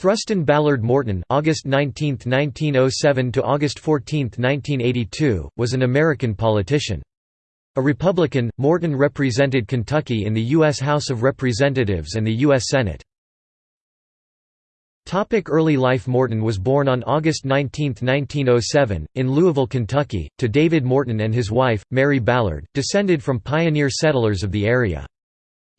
Thruston Ballard Morton August 19, 1907 to August 14, 1982, was an American politician. A Republican, Morton represented Kentucky in the U.S. House of Representatives and the U.S. Senate. Topic early life Morton was born on August 19, 1907, in Louisville, Kentucky, to David Morton and his wife, Mary Ballard, descended from pioneer settlers of the area.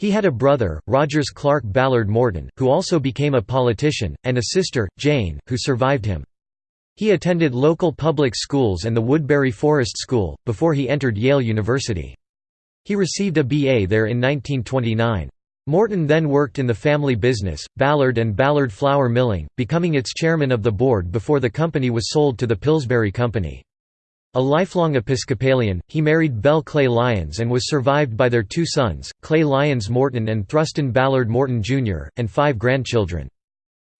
He had a brother, Rogers Clark Ballard Morton, who also became a politician, and a sister, Jane, who survived him. He attended local public schools and the Woodberry Forest School, before he entered Yale University. He received a BA there in 1929. Morton then worked in the family business, Ballard and Ballard Flour Milling, becoming its chairman of the board before the company was sold to the Pillsbury Company. A lifelong Episcopalian, he married Belle Clay Lyons and was survived by their two sons, Clay Lyons Morton and Thruston Ballard Morton Jr., and five grandchildren.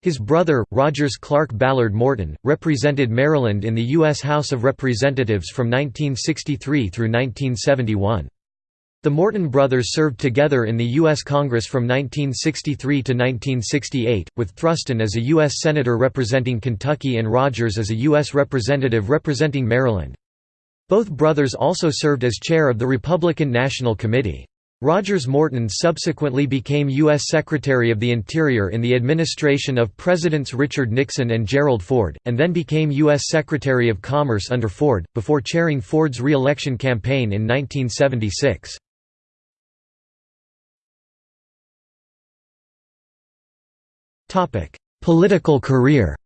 His brother, Rogers Clark Ballard Morton, represented Maryland in the U.S. House of Representatives from 1963 through 1971. The Morton brothers served together in the U.S. Congress from 1963 to 1968, with Thruston as a U.S. Senator representing Kentucky and Rogers as a U.S. Representative representing Maryland. Both brothers also served as chair of the Republican National Committee. Rogers Morton subsequently became U.S. Secretary of the Interior in the administration of Presidents Richard Nixon and Gerald Ford, and then became U.S. Secretary of Commerce under Ford, before chairing Ford's re-election campaign in 1976. Political career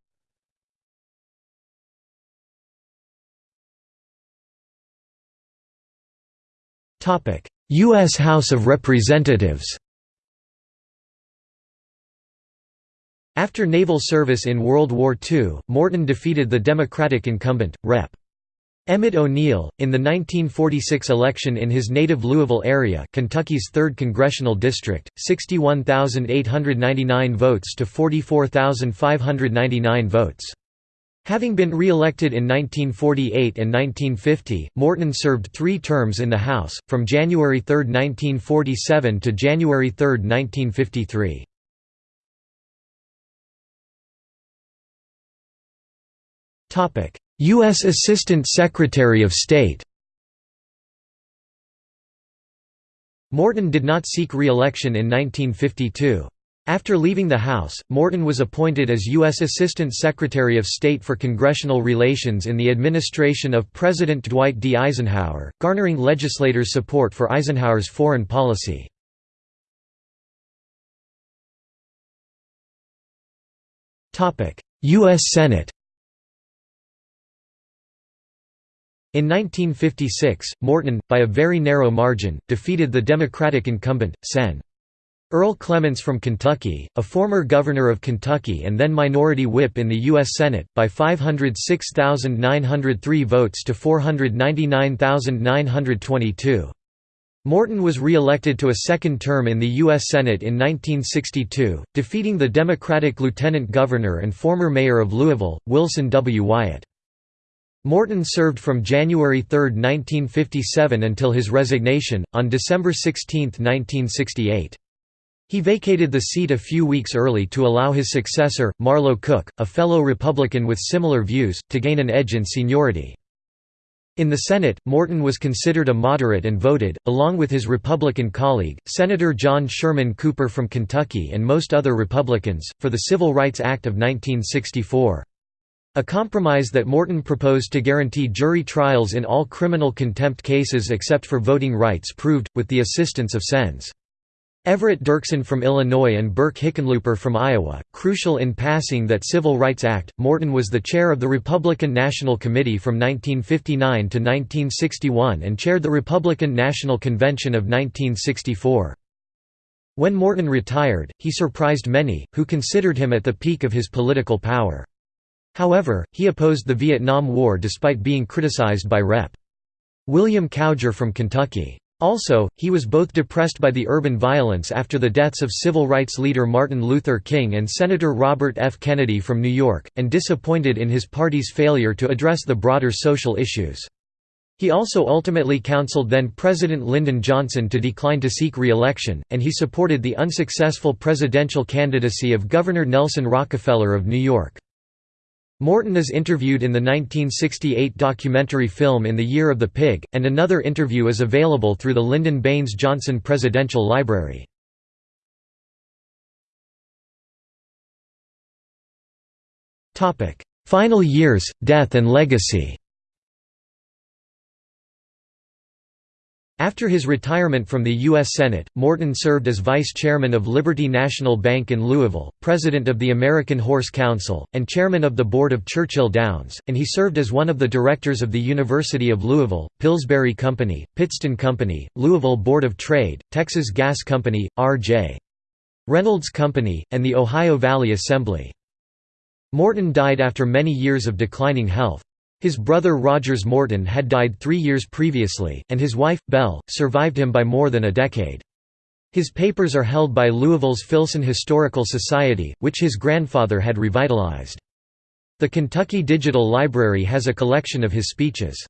U.S. House of Representatives After naval service in World War II, Morton defeated the Democratic incumbent, Rep. Emmet O'Neal, in the 1946 election in his native Louisville area Kentucky's 3rd Congressional District, 61,899 votes to 44,599 votes. Having been re-elected in 1948 and 1950, Morton served three terms in the House, from January 3, 1947 to January 3, 1953. U.S. Assistant Secretary of State Morton did not seek re-election in 1952. After leaving the House, Morton was appointed as U.S. Assistant Secretary of State for Congressional Relations in the administration of President Dwight D. Eisenhower, garnering legislators' support for Eisenhower's foreign policy. U.S. Senate In 1956, Morton, by a very narrow margin, defeated the Democratic incumbent, Sen. Earle Clements from Kentucky, a former governor of Kentucky and then minority whip in the U.S. Senate, by 506,903 votes to 499,922. Morton was re-elected to a second term in the U.S. Senate in 1962, defeating the Democratic lieutenant governor and former mayor of Louisville, Wilson W. Wyatt. Morton served from January 3, 1957 until his resignation, on December 16, 1968. He vacated the seat a few weeks early to allow his successor, Marlow Cook, a fellow Republican with similar views, to gain an edge in seniority. In the Senate, Morton was considered a moderate and voted, along with his Republican colleague, Senator John Sherman Cooper from Kentucky and most other Republicans, for the Civil Rights Act of 1964. A compromise that Morton proposed to guarantee jury trials in all criminal contempt cases except for voting rights proved, with the assistance of Sens. Everett Dirksen from Illinois and Burke Hickenlooper from Iowa. Crucial in passing that Civil Rights Act, Morton was the chair of the Republican National Committee from 1959 to 1961 and chaired the Republican National Convention of 1964. When Morton retired, he surprised many, who considered him at the peak of his political power. However, he opposed the Vietnam War despite being criticized by Rep. William Cowger from Kentucky. Also, he was both depressed by the urban violence after the deaths of civil rights leader Martin Luther King and Senator Robert F. Kennedy from New York, and disappointed in his party's failure to address the broader social issues. He also ultimately counseled then-President Lyndon Johnson to decline to seek re-election, and he supported the unsuccessful presidential candidacy of Governor Nelson Rockefeller of New York. Morton is interviewed in the 1968 documentary film In the Year of the Pig, and another interview is available through the Lyndon Baines Johnson Presidential Library. Final years, death and legacy After his retirement from the U.S. Senate, Morton served as vice chairman of Liberty National Bank in Louisville, president of the American Horse Council, and chairman of the board of Churchill Downs, and he served as one of the directors of the University of Louisville, Pillsbury Company, Pittston Company, Louisville Board of Trade, Texas Gas Company, R.J. Reynolds Company, and the Ohio Valley Assembly. Morton died after many years of declining health. His brother Rogers Morton had died three years previously, and his wife, Belle, survived him by more than a decade. His papers are held by Louisville's Filson Historical Society, which his grandfather had revitalized. The Kentucky Digital Library has a collection of his speeches.